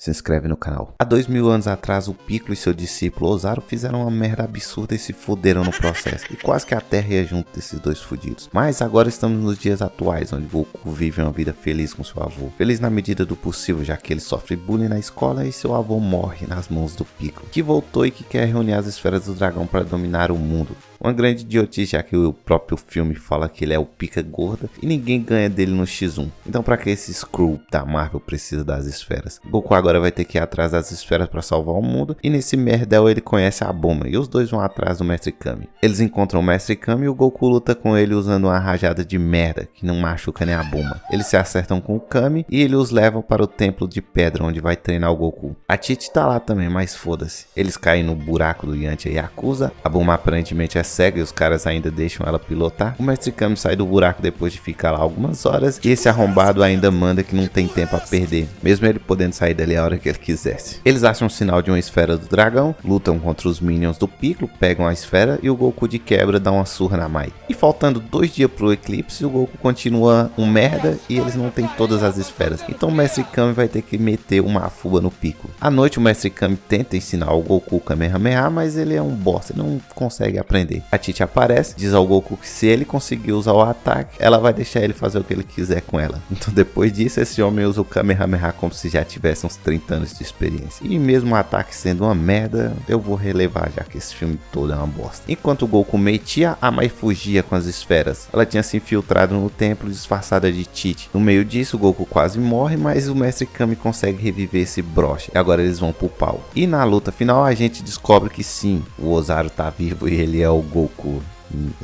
se inscreve no canal. Há dois mil anos atrás, o Piccolo e seu discípulo Ozaru fizeram uma merda absurda e se fuderam no processo. E quase que a Terra ia junto desses dois fudidos. Mas agora estamos nos dias atuais, onde Goku vive uma vida feliz com seu avô. Feliz na medida do possível, já que ele sofre bullying na escola e seu avô morre nas mãos do Piccolo. Que voltou e que quer reunir as esferas do dragão para dominar o mundo. Uma grande idiotice, já que o próprio filme fala que ele é o pica gorda e ninguém ganha dele no X1. Então para que esse Screw da Marvel precisa das esferas? Goku agora vai ter que ir atrás das esferas para salvar o mundo e nesse merdel ele conhece a Bulma e os dois vão atrás do Mestre Kami. Eles encontram o Mestre Kami e o Goku luta com ele usando uma rajada de merda que não machuca nem a Bulma. Eles se acertam com o Kami e ele os leva para o templo de pedra onde vai treinar o Goku. A Titi tá lá também, mas foda-se. Eles caem no buraco do Yantia Yakuza, a Bulma aparentemente é cega e os caras ainda deixam ela pilotar. O Mestre Kami sai do buraco depois de ficar lá algumas horas e esse arrombado ainda manda que não tem tempo a perder, mesmo ele podendo sair dali a hora que ele quisesse. Eles acham um sinal de uma esfera do dragão, lutam contra os minions do Piccolo, pegam a esfera e o Goku de quebra dá uma surra na Mai. E faltando dois dias pro eclipse, o Goku continua um merda e eles não têm todas as esferas. Então o Mestre Kami vai ter que meter uma fuba no Piccolo. À noite o Mestre Kami tenta ensinar o Goku Kamehameha, mas ele é um bosta, ele não consegue aprender. A Tite aparece, diz ao Goku que se ele conseguir usar o ataque, ela vai deixar ele fazer o que ele quiser com ela. Então depois disso, esse homem usa o Kamehameha como se já tivesse uns 30 anos de experiência. E mesmo o ataque sendo uma merda, eu vou relevar já que esse filme todo é uma bosta. Enquanto o Goku metia, a Mai fugia com as esferas. Ela tinha se infiltrado no templo disfarçada de Tite. No meio disso, o Goku quase morre, mas o Mestre Kami consegue reviver esse broche. E agora eles vão pro pau. E na luta final, a gente descobre que sim, o Ozaru tá vivo e ele é o Goku.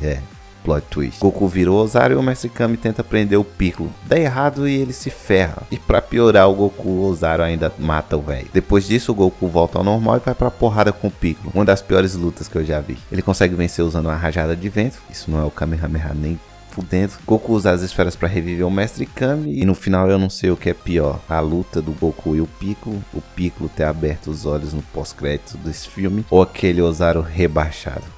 É, plot twist. Goku virou Ozaru e o Mestre Kami tenta prender o Piccolo. Dá errado e ele se ferra. E pra piorar, o Goku, o ainda mata o velho. Depois disso, o Goku volta ao normal e vai pra porrada com o Piccolo. Uma das piores lutas que eu já vi. Ele consegue vencer usando uma rajada de vento. Isso não é o Kamehameha nem fudendo. Goku usa as esferas para reviver o Mestre Kami. E no final eu não sei o que é pior. A luta do Goku e o Piccolo. O Piccolo ter aberto os olhos no pós-crédito desse filme. Ou aquele Ozaru rebaixado.